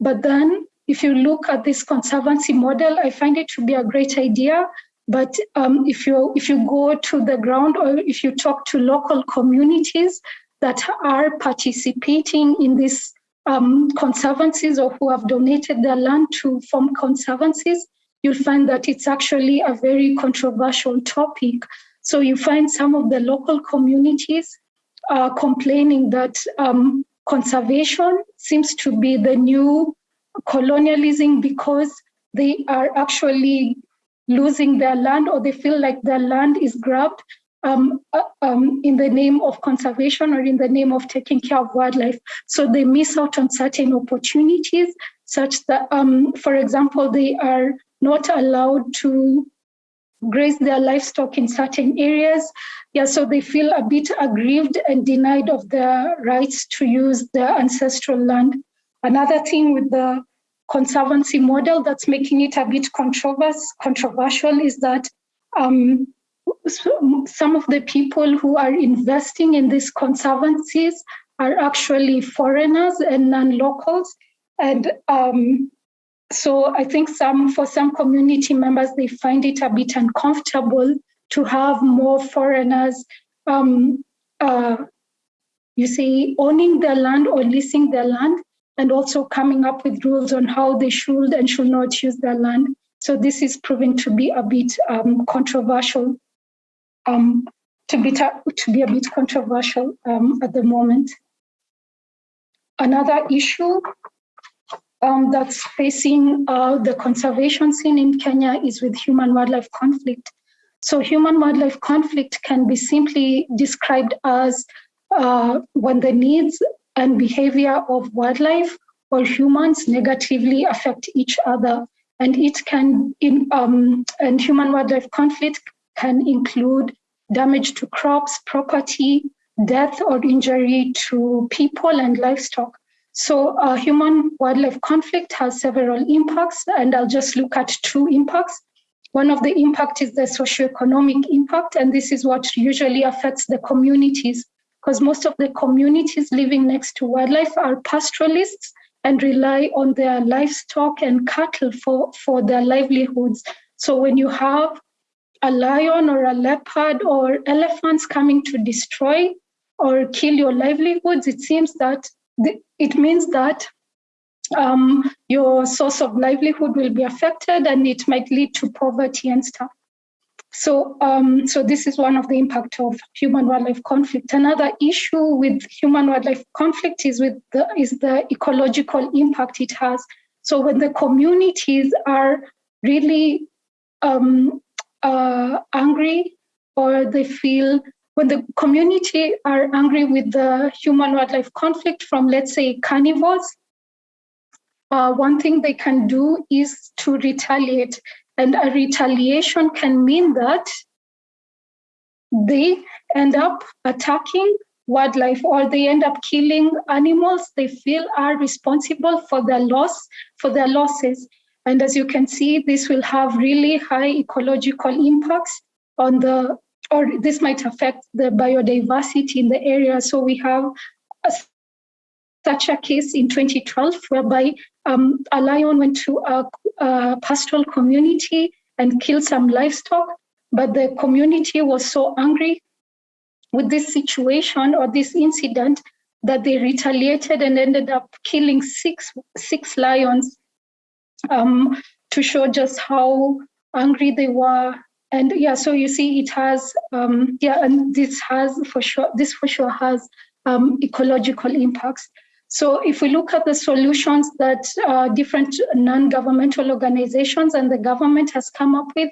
[SPEAKER 1] But then if you look at this conservancy model, I find it to be a great idea. But um, if you if you go to the ground or if you talk to local communities that are participating in these um, conservancies or who have donated their land to form conservancies, you'll find that it's actually a very controversial topic. So you find some of the local communities uh, complaining that um, conservation seems to be the new colonialism because they are actually losing their land or they feel like their land is grabbed um, uh, um, in the name of conservation or in the name of taking care of wildlife. So they miss out on certain opportunities such that, um, for example, they are not allowed to graze their livestock in certain areas. Yeah, so they feel a bit aggrieved and denied of their rights to use their ancestral land. Another thing with the conservancy model that's making it a bit controversial is that um, some of the people who are investing in these conservancies are actually foreigners and non-locals. And um, so I think some for some community members, they find it a bit uncomfortable to have more foreigners, um, uh, you see, owning their land or leasing their land, and also coming up with rules on how they should and should not use their land. So this is proving to be a bit um, controversial um, to, be to be a bit controversial um, at the moment. Another issue um, that's facing uh, the conservation scene in Kenya is with human-wildlife conflict. So human-wildlife conflict can be simply described as uh, when the needs and behavior of wildlife or humans negatively affect each other. And it can, in, um, and human-wildlife conflict can include damage to crops, property, death or injury to people and livestock. So uh, human wildlife conflict has several impacts and I'll just look at two impacts. One of the impact is the socioeconomic impact and this is what usually affects the communities because most of the communities living next to wildlife are pastoralists and rely on their livestock and cattle for, for their livelihoods. So when you have a lion or a leopard or elephants coming to destroy or kill your livelihoods, it seems that it means that um, your source of livelihood will be affected and it might lead to poverty and stuff. So, um, so this is one of the impact of human-wildlife conflict. Another issue with human-wildlife conflict is with the is the ecological impact it has. So when the communities are really um, uh, angry or they feel when the community are angry with the human-wildlife conflict from, let's say, carnivores, uh, one thing they can do is to retaliate. And a retaliation can mean that they end up attacking wildlife or they end up killing animals they feel are responsible for their loss, for their losses. And as you can see, this will have really high ecological impacts on the, or this might affect the biodiversity in the area. So we have a, such a case in 2012 whereby um, a lion went to a, a pastoral community and killed some livestock, but the community was so angry with this situation or this incident that they retaliated and ended up killing six six lions um, to show just how angry they were. And yeah, so you see, it has um, yeah, and this has for sure this for sure has um, ecological impacts. So if we look at the solutions that uh, different non-governmental organizations and the government has come up with,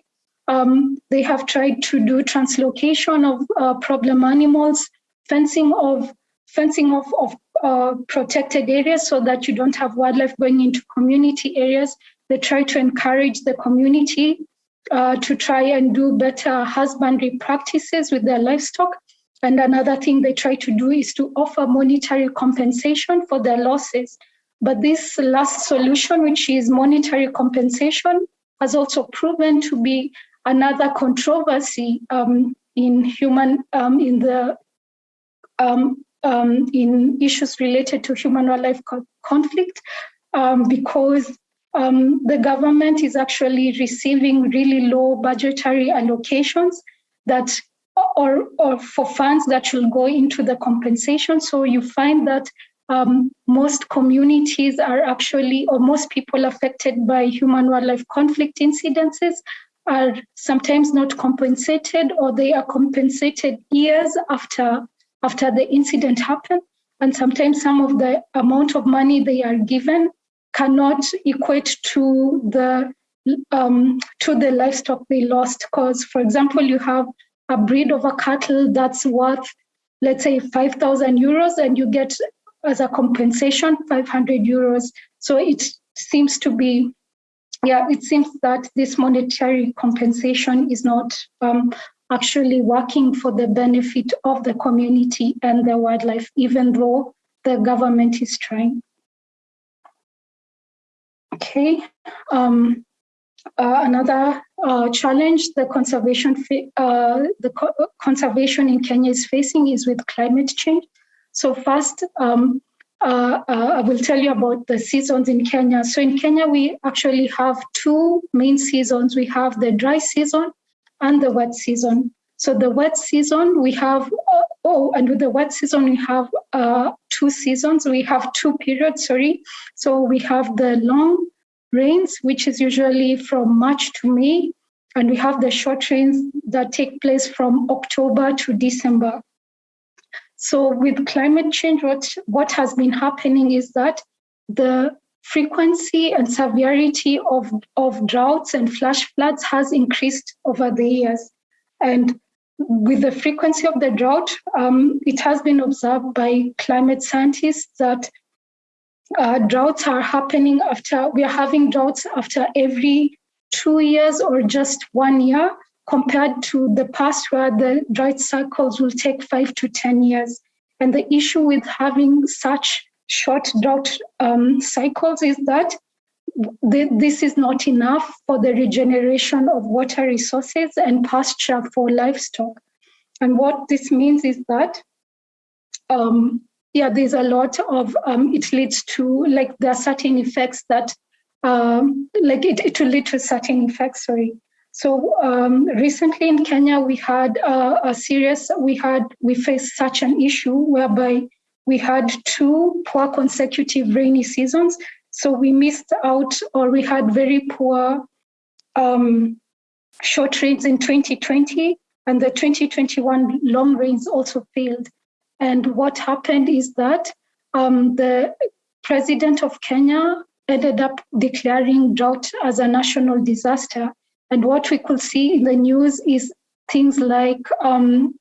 [SPEAKER 1] um, they have tried to do translocation of uh, problem animals, fencing of fencing off of uh, protected areas so that you don't have wildlife going into community areas. They try to encourage the community uh, to try and do better husbandry practices with their livestock. And another thing they try to do is to offer monetary compensation for their losses. But this last solution, which is monetary compensation, has also proven to be another controversy um, in human um, in the um, um in issues related to human wildlife co conflict um, because um, the government is actually receiving really low budgetary allocations that or, or for funds that should go into the compensation. So you find that um, most communities are actually, or most people affected by human wildlife conflict incidences are sometimes not compensated or they are compensated years after, after the incident happened. And sometimes some of the amount of money they are given cannot equate to the um, to the livestock they lost. Because, for example, you have a breed of a cattle that's worth, let's say, 5,000 euros, and you get as a compensation 500 euros. So it seems to be, yeah, it seems that this monetary compensation is not um, actually working for the benefit of the community and the wildlife, even though the government is trying. Okay. Um, uh, another uh, challenge the conservation uh, the co conservation in Kenya is facing is with climate change. So first, um, uh, uh, I will tell you about the seasons in Kenya. So in Kenya, we actually have two main seasons. We have the dry season and the wet season. So the wet season, we have, uh, oh, and with the wet season, we have two seasons. We have two periods, sorry. So we have the long rains, which is usually from March to May, and we have the short rains that take place from October to December. So with climate change, what, what has been happening is that the frequency and severity of, of droughts and flash floods has increased over the years. And with the frequency of the drought, um, it has been observed by climate scientists that uh, droughts are happening after, we are having droughts after every two years or just one year compared to the past where the drought cycles will take five to 10 years. And the issue with having such short drought um, cycles is that th this is not enough for the regeneration of water resources and pasture for livestock. And what this means is that um, yeah, there's a lot of, um, it leads to, like, there are certain effects that, um, like, it, it will lead to certain effects, sorry. So um, recently in Kenya, we had a, a serious, we had, we faced such an issue whereby we had two poor consecutive rainy seasons. So we missed out or we had very poor um, short rains in 2020 and the 2021 long rains also failed. And what happened is that um, the president of Kenya ended up declaring drought as a national disaster. And what we could see in the news is things like, um,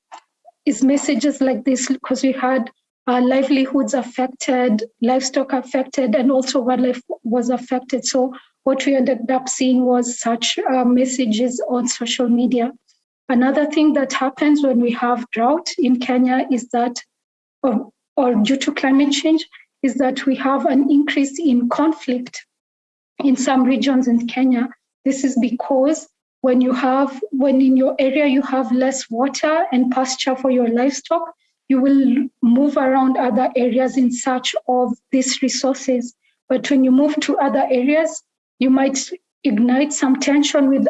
[SPEAKER 1] is messages like this, because we had uh, livelihoods affected, livestock affected, and also wildlife was affected. So what we ended up seeing was such uh, messages on social media. Another thing that happens when we have drought in Kenya is that, or, or due to climate change, is that we have an increase in conflict in some regions in Kenya. This is because when you have, when in your area you have less water and pasture for your livestock, you will move around other areas in search of these resources. But when you move to other areas, you might ignite some tension with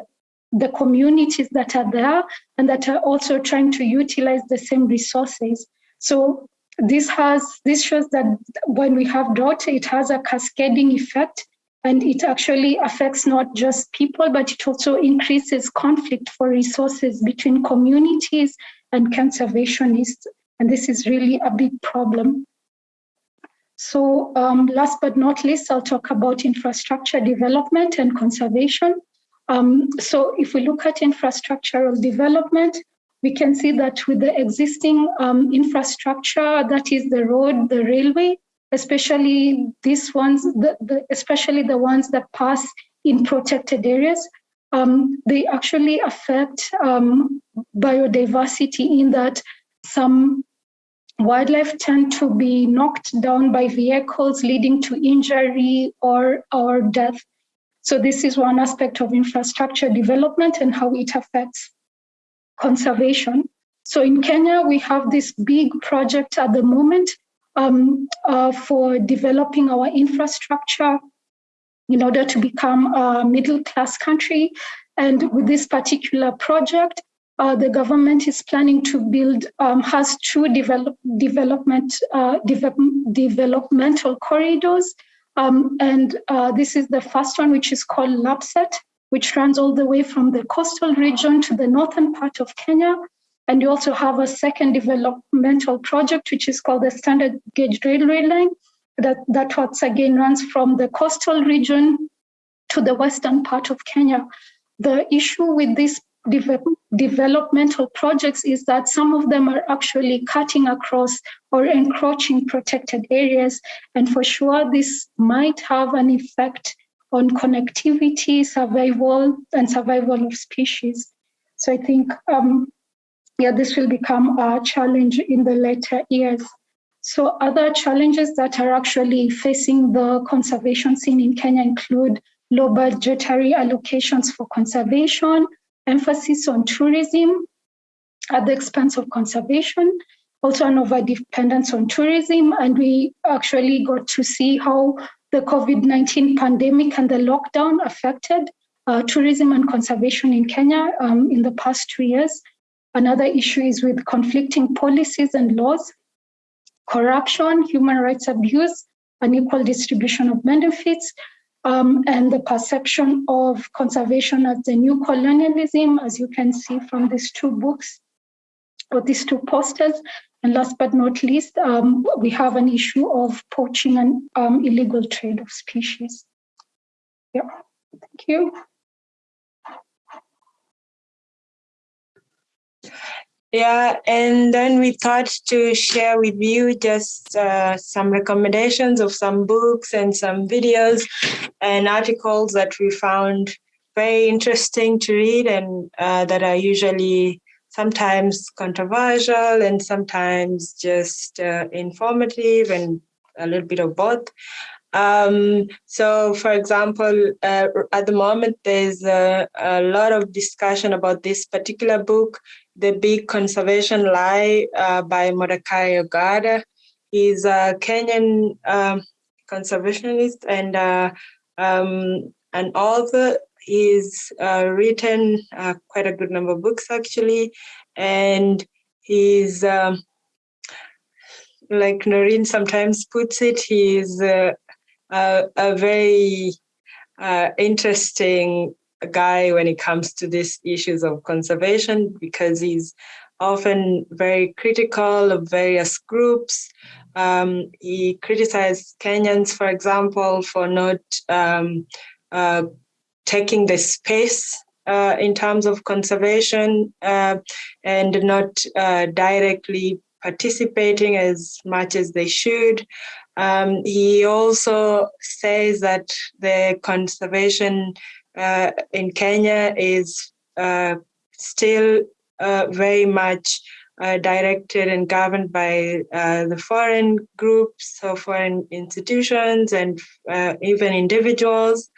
[SPEAKER 1] the communities that are there and that are also trying to utilize the same resources. So this has this shows that when we have drought, it has a cascading effect and it actually affects not just people, but it also increases conflict for resources between communities and conservationists. And this is really a big problem. So um, last but not least, I'll talk about infrastructure development and conservation. Um, so if we look at infrastructural development, we can see that with the existing um, infrastructure, that is the road, the railway, especially these ones, the, the, especially the ones that pass in protected areas, um, they actually affect um, biodiversity in that some wildlife tend to be knocked down by vehicles leading to injury or, or death. So this is one aspect of infrastructure development and how it affects conservation. So in Kenya, we have this big project at the moment um, uh, for developing our infrastructure in order to become a middle class country. And with this particular project, uh, the government is planning to build, um, has two develop, development, uh, developmental corridors. Um, and uh, this is the first one, which is called LAPSSET, which runs all the way from the coastal region to the northern part of Kenya. And you also have a second developmental project, which is called the Standard Gauge Railway Line, that, that once again runs from the coastal region to the western part of Kenya. The issue with this de developmental projects is that some of them are actually cutting across or encroaching protected areas. And for sure, this might have an effect on connectivity, survival, and survival of species. So I think, um, yeah, this will become a challenge in the later years. So other challenges that are actually facing the conservation scene in Kenya include low budgetary allocations for conservation, emphasis on tourism at the expense of conservation, also an over dependence on tourism. And we actually got to see how the COVID-19 pandemic and the lockdown affected uh, tourism and conservation in Kenya um, in the past two years. Another issue is with conflicting policies and laws, corruption, human rights abuse, unequal distribution of benefits, um, and the perception of conservation as the new colonialism, as you can see from these two books or these two posters. And last but not least, um, we have an issue of poaching and um, illegal trade of species. Yeah, thank you.
[SPEAKER 2] Yeah, and then we thought to share with you just uh, some recommendations of some books and some videos and articles that we found very interesting to read and uh, that are usually sometimes controversial and sometimes just uh, informative and a little bit of both. Um, so, for example, uh, at the moment, there's a, a, lot of discussion about this particular book, The Big Conservation Lie uh, by Mordecai Ogada. He's a Kenyan um, conservationist and uh, um, an author. He's uh, written uh, quite a good number of books actually, and he's um, like Noreen sometimes puts it, he's uh, a, a, very uh, interesting guy when it comes to these issues of conservation because he's often very critical of various groups. Um, he criticized Kenyans, for example, for not um, uh, taking the space uh, in terms of conservation uh, and not uh, directly participating as much as they should. Um, he also says that the conservation uh, in Kenya is uh, still uh, very much uh, directed and governed by uh, the foreign groups or foreign institutions and uh, even individuals.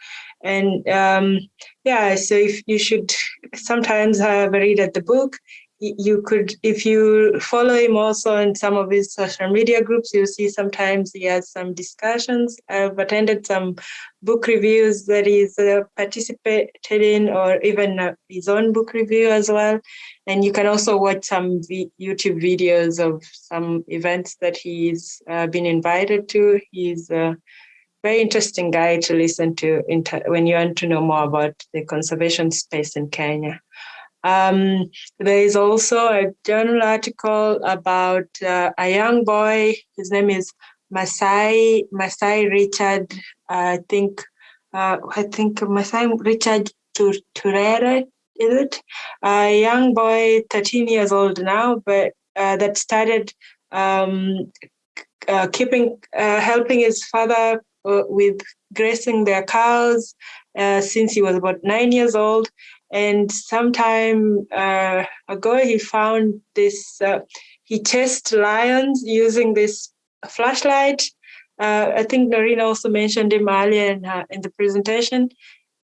[SPEAKER 2] And um, yeah, so if you should sometimes have a read at the book, you could, if you follow him also in some of his social media groups, you'll see sometimes he has some discussions. I've attended some book reviews that he's uh, participated in, or even uh, his own book review as well. And you can also watch some YouTube videos of some events that he's uh, been invited to. He's a very interesting guy to listen to when you want to know more about the conservation space in Kenya. Um, there is also a journal article about uh, a young boy. His name is Masai Masai Richard. I think uh, I think Masai Richard Turere is it? A young boy, 13 years old now, but uh, that started um, uh, keeping uh, helping his father with grazing their cows since he was about nine years old and sometime uh, ago, he found this, uh, he chased lions using this flashlight. Uh, I think Noreen also mentioned him earlier in, in the presentation.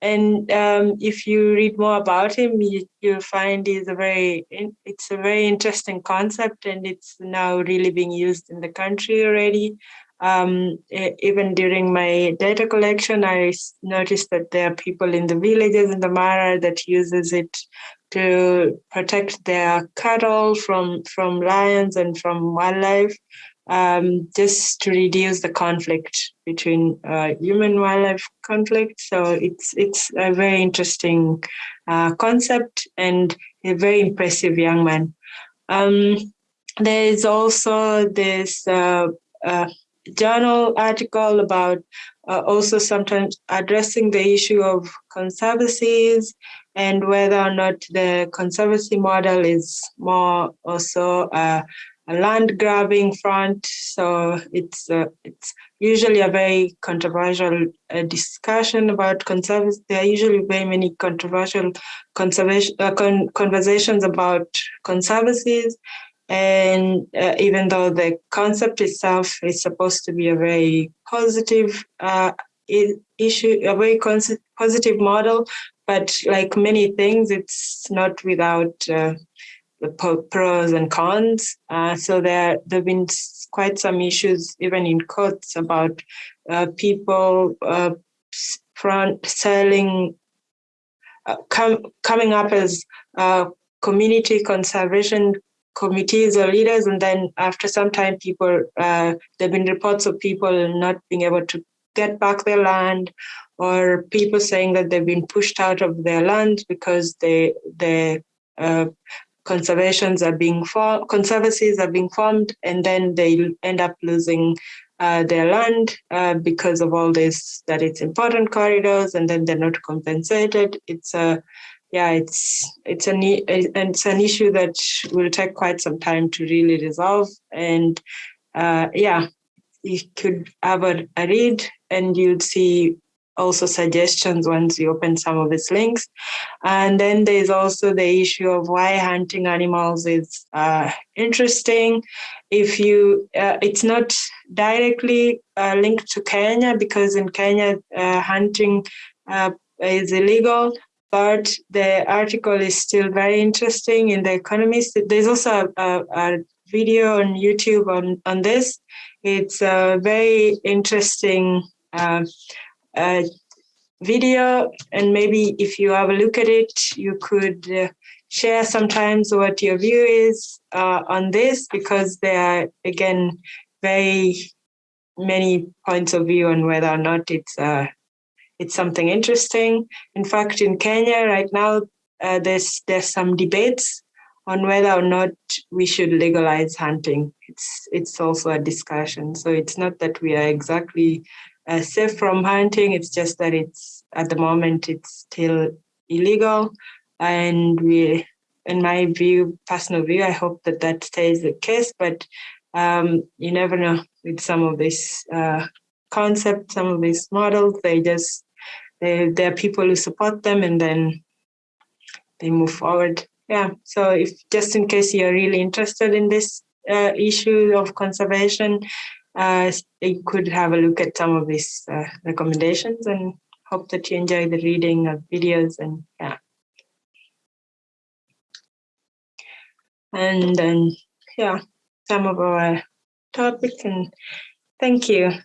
[SPEAKER 2] And um, if you read more about him, you, will find he's a very, it's a very interesting concept and it's now really being used in the country already. Um, even during my data collection, I noticed that there are people in the villages in the Mara that uses it to protect their cattle from, from lions and from wildlife, um, just to reduce the conflict between uh, human wildlife conflict. So it's it's a very interesting uh, concept and a very impressive young man. Um, there is also this uh, uh journal article about uh, also sometimes addressing the issue of conservancies and whether or not the conservancy model is more also uh, a land grabbing front. So it's uh, it's usually a very controversial uh, discussion about conservancy. There are usually very many controversial conservation uh, con conversations about conservancies and uh, even though the concept itself is supposed to be a very positive uh, issue, a very positive model, but like many things, it's not without uh, the pros and cons. Uh, so there, there've been quite some issues, even in courts, about uh, people uh, front selling, com coming up as community conservation committees or leaders, and then after some time, people uh, there've been reports of people not being able to get back their land, or people saying that they've been pushed out of their land because they the uh, conservations are being formed, conservancies are being formed, and then they end up losing uh, their land uh, because of all this, that it's important corridors, and then they're not compensated. It's a yeah, it's it's an it's an issue that will take quite some time to really resolve. And uh, yeah, you could have a, a read, and you'd see also suggestions once you open some of its links. And then there's also the issue of why hunting animals is uh, interesting. If you, uh, it's not directly uh, linked to Kenya because in Kenya, uh, hunting uh, is illegal, but the article is still very interesting in The Economist. There's also a, a video on YouTube on, on this. It's a very interesting uh, uh, video and maybe if you have a look at it, you could uh, share sometimes what your view is uh, on this because there are, again, very many points of view on whether or not it's uh, it's something interesting. In fact, in Kenya right now, uh, there's there's some debates on whether or not we should legalize hunting. It's it's also a discussion. So it's not that we are exactly uh, safe from hunting. It's just that it's at the moment it's still illegal, and we, in my view, personal view, I hope that that stays the case. But um, you never know with some of these uh, concepts, some of these models. They just they, there are people who support them, and then they move forward. Yeah. So if just in case you're really interested in this uh, issue of conservation, uh, you could have a look at some of these uh, recommendations and hope that you enjoy the reading of videos and yeah. And then, yeah, some of our topics and thank you.